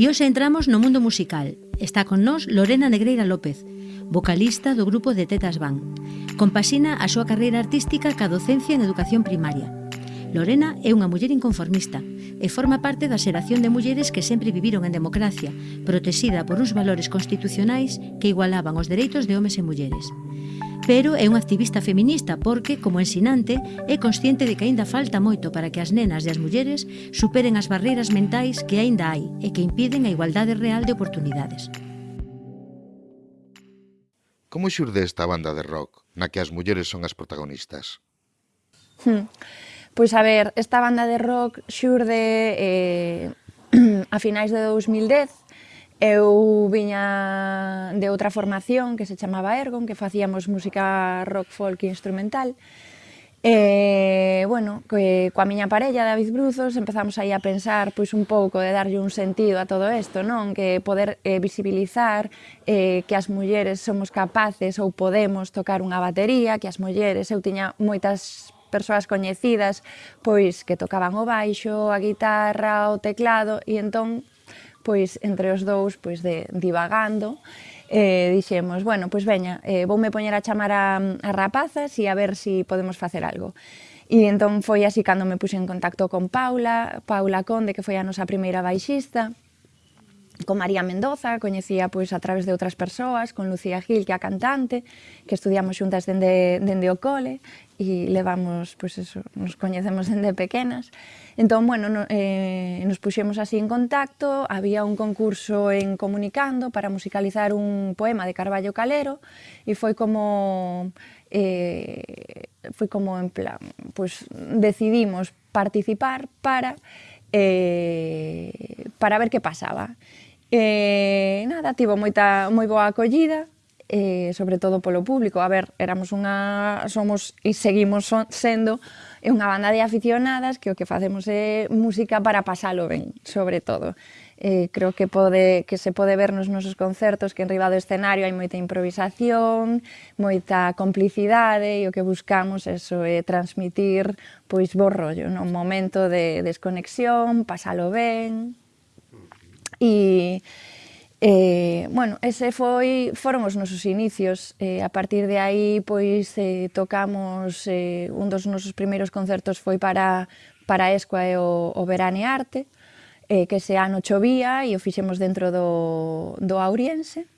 E hoxe entramos no mundo musical. Está con nós Lorena Negreira López, vocalista do grupo de Tetas Van. Compasina a súa carreira artística ca docencia en educación primaria. Lorena é unha muller inconformista e forma parte da xeración de mulleres que sempre viviron en democracia, protexida por uns valores constitucionais que igualaban os dereitos de homes e mulleres pero é unha activista feminista porque, como ensinante, é consciente de que aínda falta moito para que as nenas e as mulleres superen as barreiras mentais que aínda hai e que impiden a igualdade real de oportunidades. Como xurde esta banda de rock na que as mulleres son as protagonistas? Hmm. Pois a ver, esta banda de rock xurde eh, a finais de 2010 Eu viña de outra formación que se chamaba Ergon, que facíamos música rock, folk e instrumental. E, bueno, que, coa miña parella, David Bruzos, empezamos aí a pensar pois un pouco de darlle un sentido a todo isto, non? Que poder eh, visibilizar eh, que as mulleres somos capaces ou podemos tocar unha batería, que as mulleres, eu tiña moitas persoas coñecidas pois que tocaban o baixo, a guitarra, o teclado e entón pois entre os dous pois de, divagando eh, dixemos, bueno, pois veña, eh, voume poñer a chamar a, a rapazas e a ver se si podemos facer algo. E entón foi así cando me puxe en contacto con Paula, Paula Conde, que foi a nosa primeira baixista, con María Mendoza, coñecía pois a través de outras persoas, con Lucía Gil, que é a cantante, que estudiamos xuntas dende, dende o cole, e levamos, pois eso, nos coñecemos dende pequenas. Entón, bueno, no, eh, nos puxemos así en contacto, había un concurso en Comunicando para musicalizar un poema de Carballo Calero, e foi como... Eh, foi como en plan, pois decidimos participar para eh, para ver que pasaba. E nada, tivo moita, moi boa acollida, eh, sobre todo polo público. A ver, éramos unha, somos e seguimos son, sendo unha banda de aficionadas que o que facemos é música para pasalo ben, sobre todo. Eh, creo que pode que se pode ver nos nosos concertos que en riba do escenario hai moita improvisación, moita complicidade e o que buscamos eso é transmitir pois bo rollo, non momento de desconexión, pasalo ben e Eh, bueno, ese foi, foron os nosos inicios. Eh, a partir de aí, pois, eh, tocamos, eh, un dos nosos primeiros concertos foi para, para Escoa e o, o Verane Arte, eh, que ese ano chovía e o fixemos dentro do, do Auriense.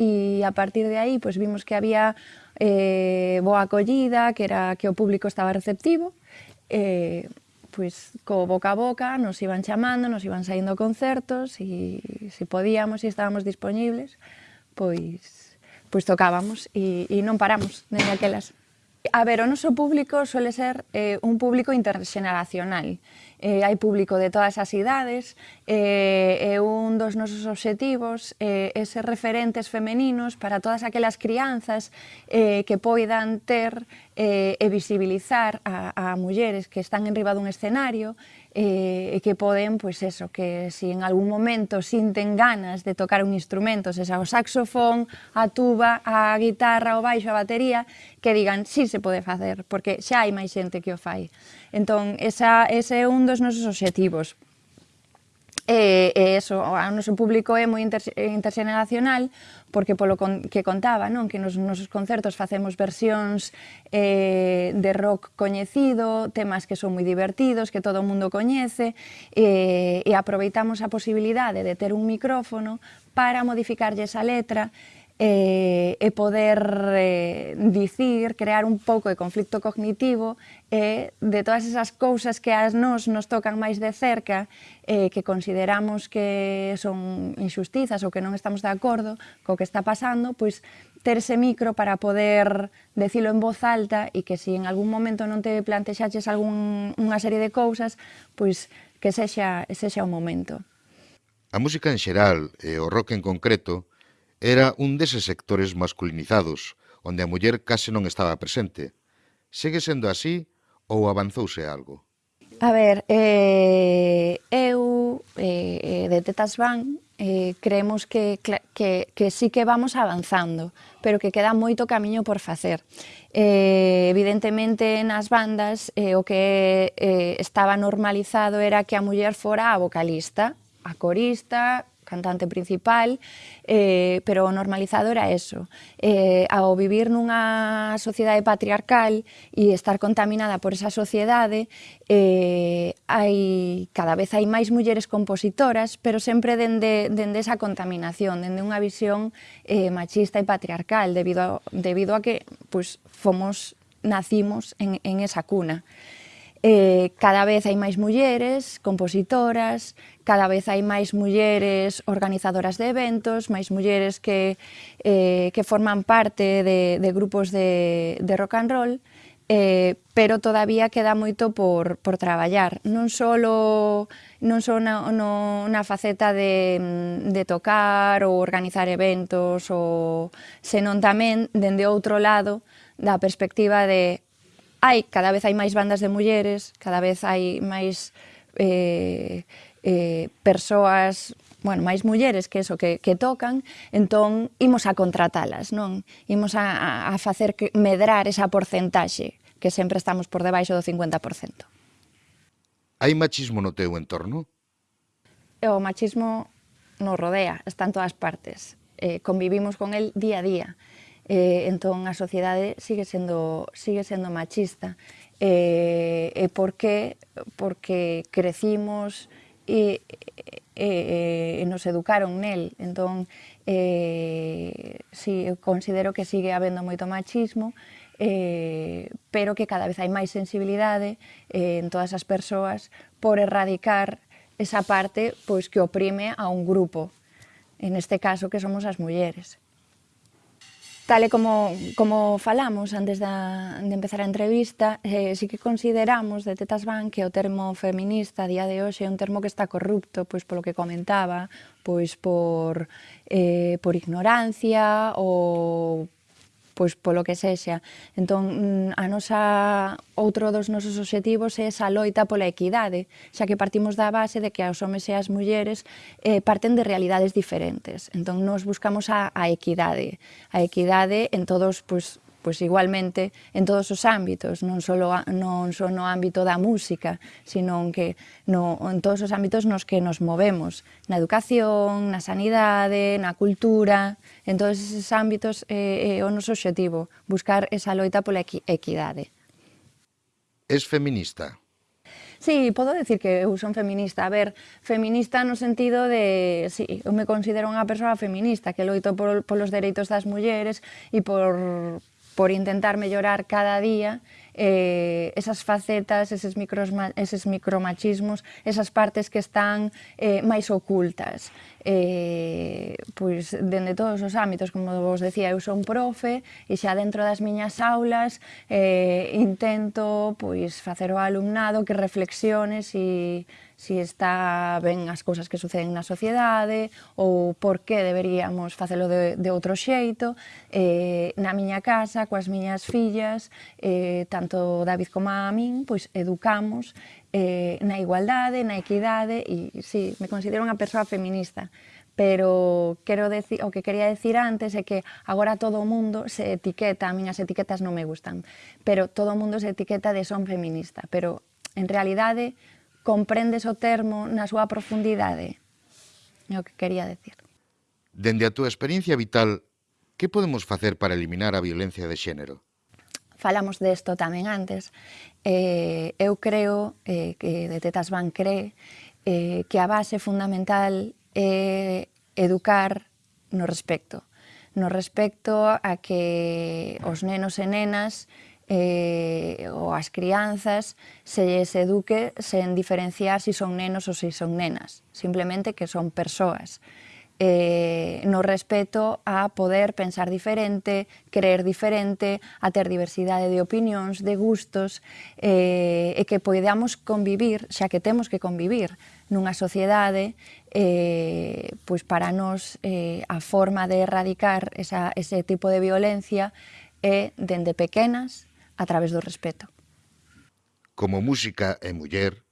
E a partir de aí, pois, vimos que había eh, boa acollida, que era que o público estaba receptivo, eh, pois, co boca a boca, nos iban chamando, nos iban saindo concertos, e se podíamos e estábamos dispoñibles, pois, pois tocábamos e, e non paramos, dende aquelas. A ver, o noso público suele ser eh, un público interxeneracional. Eh, hai público de todas as idades, eh, e un dos nosos obxectivos eh, é ser referentes femeninos para todas aquelas crianzas eh, que poidan ter eh, e visibilizar a, a mulleres que están enriba dun escenario e, e que poden, pois eso, que se si en algún momento sinten ganas de tocar un instrumento, se xa o saxofón, a tuba, a guitarra, o baixo, a batería, que digan, si sí, se pode facer, porque xa hai máis xente que o fai. Entón, esa, ese é un dos nosos obxectivos, E, e eso, o noso público é moi inter, eh, interxeneracional porque polo con, que contaba, non que nos nosos concertos facemos versións eh, de rock coñecido, temas que son moi divertidos, que todo o mundo coñece, eh, e aproveitamos a posibilidade de ter un micrófono para modificarlle esa letra, eh, e poder eh, dicir, crear un pouco de conflicto cognitivo e de todas esas cousas que as nos nos tocan máis de cerca, eh, que consideramos que son injustizas ou que non estamos de acordo co que está pasando, pois ter ese micro para poder decilo en voz alta e que si en algún momento non te plantexaches algún, unha serie de cousas, pois que sexa, sexa o momento. A música en xeral e o rock en concreto Era un deses sectores masculinizados, onde a muller case non estaba presente. Segue sendo así ou avanzouse algo? A ver, eh, eu eh, eh de Tetas Van eh, creemos que, que, que sí que vamos avanzando, pero que queda moito camiño por facer. Eh, evidentemente, nas bandas, eh, o que eh, estaba normalizado era que a muller fora a vocalista, a corista, cantante principal, eh, pero o normalizado era eso. Eh, ao vivir nunha sociedade patriarcal e estar contaminada por esa sociedade, eh, hai, cada vez hai máis mulleres compositoras, pero sempre dende, dende esa contaminación, dende unha visión eh, machista e patriarcal, debido a, debido a que pues, fomos, nacimos en, en esa cuna eh, cada vez hai máis mulleres compositoras, cada vez hai máis mulleres organizadoras de eventos, máis mulleres que, eh, que forman parte de, de grupos de, de rock and roll, eh, pero todavía queda moito por, por traballar. Non só non só na, no, na faceta de, de tocar ou organizar eventos, ou, senón tamén, dende outro lado, da perspectiva de hai, cada vez hai máis bandas de mulleres, cada vez hai máis eh, eh, persoas bueno, máis mulleres que eso que, que tocan, entón imos a contratalas, non? Imos a, a facer que, medrar esa porcentaxe, que sempre estamos por debaixo do 50%. Hai machismo no teu entorno? O machismo nos rodea, está en todas partes. Eh, convivimos con el día a día eh, entón a sociedade sigue sendo, sigue sendo machista. E, eh, e eh, por que? Porque crecimos e, e, e nos educaron nel. Entón, eh, si, eu considero que sigue habendo moito machismo, eh, pero que cada vez hai máis sensibilidade eh, en todas as persoas por erradicar esa parte pois que oprime a un grupo, en este caso que somos as mulleres. Tal e como, como falamos antes da, de empezar a entrevista, eh, sí que consideramos de Tetas Van que o termo feminista a día de hoxe é un termo que está corrupto, pois polo que comentaba, pois por, eh, por ignorancia ou pois polo que sexa. Entón, mm, a nosa, outro dos nosos obxectivos é esa loita pola equidade, xa que partimos da base de que os homes e as mulleres eh, parten de realidades diferentes. Entón, nos buscamos a, a equidade, a equidade en todos pois, pois igualmente en todos os ámbitos, non só, non só no ámbito da música, sino que no, en todos os ámbitos nos que nos movemos, na educación, na sanidade, na cultura, en todos esos ámbitos é, é o noso objetivo, buscar esa loita pola equidade. Es feminista? Sí, podo decir que eu son feminista. A ver, feminista no sentido de... Sí, eu me considero unha persoa feminista que loito por, polos dereitos das mulleres e por, por intentar mellorar cada día eh, esas facetas, eses, micros, eses micromachismos, esas partes que están eh, máis ocultas eh, pois, dende todos os ámbitos, como vos decía, eu son profe e xa dentro das miñas aulas eh, intento pois, facer o alumnado que reflexione si, si está ben as cousas que suceden na sociedade ou por que deberíamos facelo de, de outro xeito. Eh, na miña casa, coas miñas fillas, eh, tanto David como a min, pois educamos eh, na igualdade, na equidade, e sí, me considero unha persoa feminista, pero quero decir, o que quería decir antes é que agora todo o mundo se etiqueta, a miñas etiquetas non me gustan, pero todo o mundo se etiqueta de son feminista, pero en realidade comprendes o termo na súa profundidade, é o que quería decir. Dende a túa experiencia vital, que podemos facer para eliminar a violencia de xénero? falamos desto tamén antes, eh, eu creo eh, que de Tetas Van cree eh, que a base fundamental é educar no respecto, no respecto a que os nenos e nenas eh, ou as crianzas se lles eduque sen diferenciar se si son nenos ou se si son nenas, simplemente que son persoas eh, no respeto a poder pensar diferente, creer diferente, a ter diversidade de opinións, de gustos, eh, e que poidamos convivir, xa que temos que convivir nunha sociedade, eh, pois para nos eh, a forma de erradicar esa, ese tipo de violencia é dende pequenas a través do respeto. Como música e muller,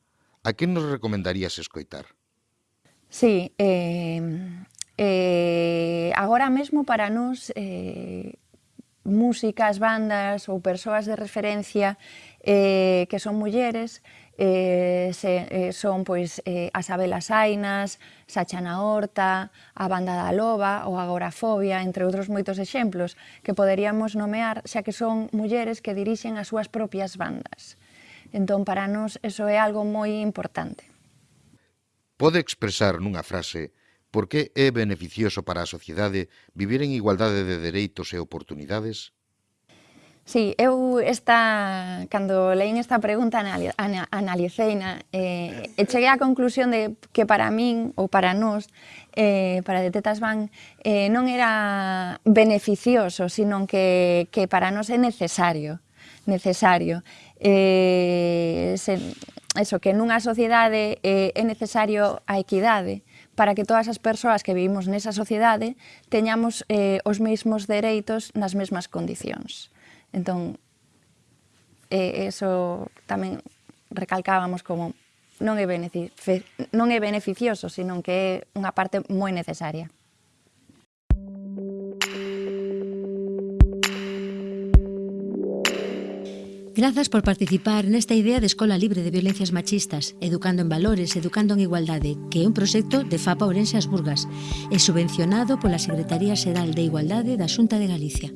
a quen nos recomendarías escoitar? Sí, eh, Eh, agora mesmo para nós eh, músicas, bandas ou persoas de referencia eh, que son mulleres eh, se, eh, son pois, eh, as Abelas Ainas, Sachana Horta, a Banda da Loba ou Agorafobia, entre outros moitos exemplos que poderíamos nomear xa que son mulleres que dirixen as súas propias bandas. Entón, para nós, eso é algo moi importante. Pode expresar nunha frase Por que é beneficioso para a sociedade vivir en igualdade de dereitos e oportunidades? Sí, eu esta, cando leín esta pregunta anali, ana, analiceina eh, e cheguei á conclusión de que para min ou para nós, eh, para Detetas Van, eh, non era beneficioso, sino que, que para nós é necesario necesario. Eh, se, eso, que nunha sociedade eh, é necesario a equidade para que todas as persoas que vivimos nesa sociedade teñamos eh, os mesmos dereitos nas mesmas condicións. Entón, eh, eso tamén recalcábamos como non é, non é beneficioso, senón que é unha parte moi necesaria. Grazas por participar nesta idea de Escola Libre de Violencias Machistas, Educando en Valores, Educando en Igualdade, que é un proxecto de FAPA Ourense As Burgas e subvencionado pola Secretaría Xeral de Igualdade da Xunta de Galicia.